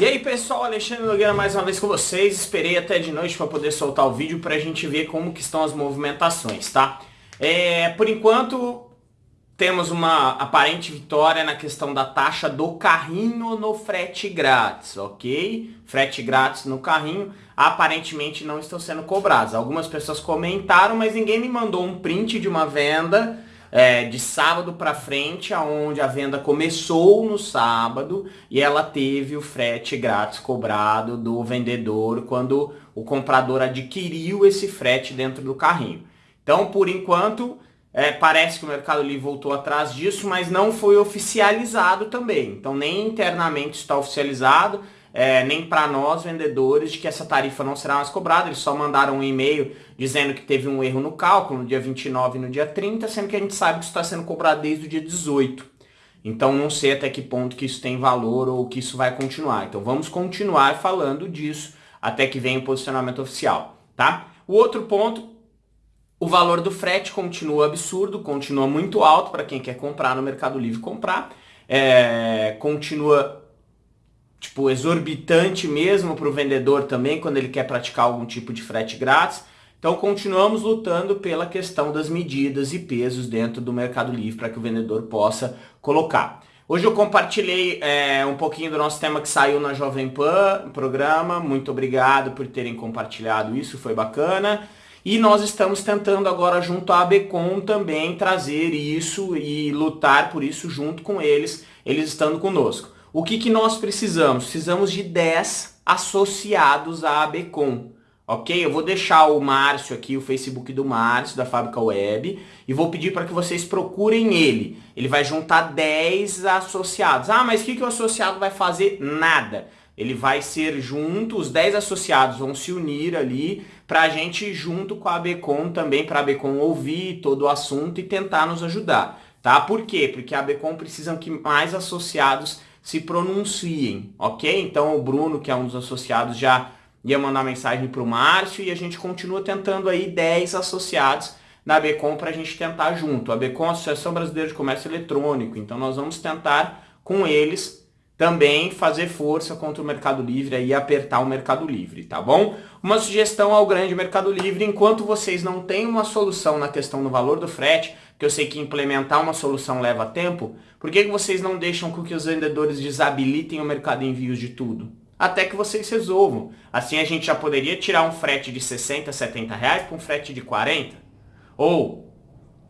E aí pessoal, Alexandre Nogueira mais uma vez com vocês. Esperei até de noite para poder soltar o vídeo para a gente ver como que estão as movimentações, tá? É, por enquanto, temos uma aparente vitória na questão da taxa do carrinho no frete grátis, ok? Frete grátis no carrinho, aparentemente não estão sendo cobrados. Algumas pessoas comentaram, mas ninguém me mandou um print de uma venda é, de sábado para frente, aonde a venda começou no sábado e ela teve o frete grátis cobrado do vendedor quando o comprador adquiriu esse frete dentro do carrinho. Então, por enquanto, é, parece que o Mercado Livre voltou atrás disso, mas não foi oficializado também. Então, nem internamente está oficializado é, nem para nós vendedores de que essa tarifa não será mais cobrada. Eles só mandaram um e-mail dizendo que teve um erro no cálculo no dia 29 e no dia 30, sendo que a gente sabe que isso está sendo cobrado desde o dia 18. Então não sei até que ponto que isso tem valor ou que isso vai continuar. Então vamos continuar falando disso até que venha o posicionamento oficial, tá? O outro ponto, o valor do frete continua absurdo, continua muito alto para quem quer comprar no Mercado Livre comprar. É, continua tipo, exorbitante mesmo para o vendedor também, quando ele quer praticar algum tipo de frete grátis. Então continuamos lutando pela questão das medidas e pesos dentro do Mercado Livre para que o vendedor possa colocar. Hoje eu compartilhei é, um pouquinho do nosso tema que saiu na Jovem Pan, programa. Muito obrigado por terem compartilhado isso, foi bacana. E nós estamos tentando agora junto à ABCOM também trazer isso e lutar por isso junto com eles, eles estando conosco. O que, que nós precisamos? Precisamos de 10 associados à ABCOM. Ok? Eu vou deixar o Márcio aqui, o Facebook do Márcio, da Fábrica Web, e vou pedir para que vocês procurem ele. Ele vai juntar 10 associados. Ah, mas o que, que o associado vai fazer? Nada. Ele vai ser junto, os 10 associados vão se unir ali para a gente, junto com a ABCOM também, para a ABCOM ouvir todo o assunto e tentar nos ajudar. Tá? Por quê? Porque a ABCOM precisa que mais associados se pronunciem, ok? Então o Bruno, que é um dos associados, já ia mandar mensagem para o Márcio e a gente continua tentando aí 10 associados na BECOM para a gente tentar junto. A BECOM, Associação Brasileira de Comércio Eletrônico, então nós vamos tentar com eles também fazer força contra o Mercado Livre e apertar o Mercado Livre, tá bom? Uma sugestão ao grande Mercado Livre, enquanto vocês não têm uma solução na questão do valor do frete, que eu sei que implementar uma solução leva tempo, por que, que vocês não deixam com que os vendedores desabilitem o mercado de envios de tudo? Até que vocês resolvam. Assim a gente já poderia tirar um frete de 60, 70 reais para um frete de 40. Ou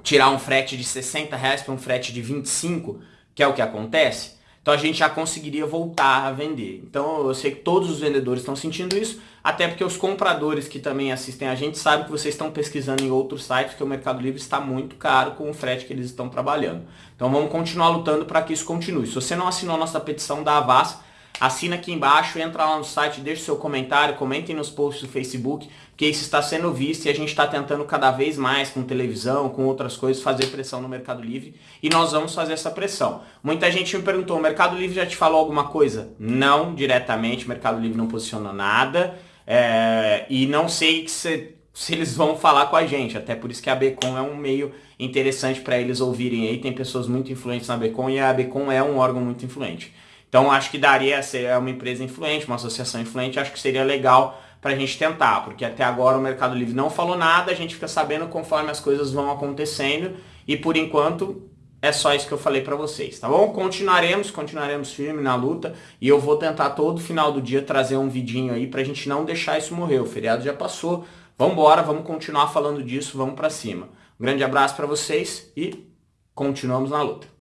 tirar um frete de 60 reais para um frete de 25, que é o que acontece. Então a gente já conseguiria voltar a vender. Então eu sei que todos os vendedores estão sentindo isso, até porque os compradores que também assistem a gente sabem que vocês estão pesquisando em outros sites que o Mercado Livre está muito caro com o frete que eles estão trabalhando. Então vamos continuar lutando para que isso continue. Se você não assinou a nossa petição da Avas, assina aqui embaixo, entra lá no site, deixa seu comentário, comentem nos posts do Facebook, que isso está sendo visto e a gente está tentando cada vez mais com televisão, com outras coisas, fazer pressão no Mercado Livre e nós vamos fazer essa pressão. Muita gente me perguntou, o Mercado Livre já te falou alguma coisa? Não, diretamente, o Mercado Livre não posiciona nada é, e não sei se, se eles vão falar com a gente, até por isso que a Becom é um meio interessante para eles ouvirem aí, tem pessoas muito influentes na Becom e a Becom é um órgão muito influente. Então acho que daria, é uma empresa influente, uma associação influente, acho que seria legal para a gente tentar, porque até agora o Mercado Livre não falou nada, a gente fica sabendo conforme as coisas vão acontecendo e por enquanto é só isso que eu falei para vocês, tá bom? Continuaremos, continuaremos firme na luta e eu vou tentar todo final do dia trazer um vidinho aí pra gente não deixar isso morrer. O feriado já passou, vamos embora, vamos continuar falando disso, vamos para cima. Um grande abraço para vocês e continuamos na luta.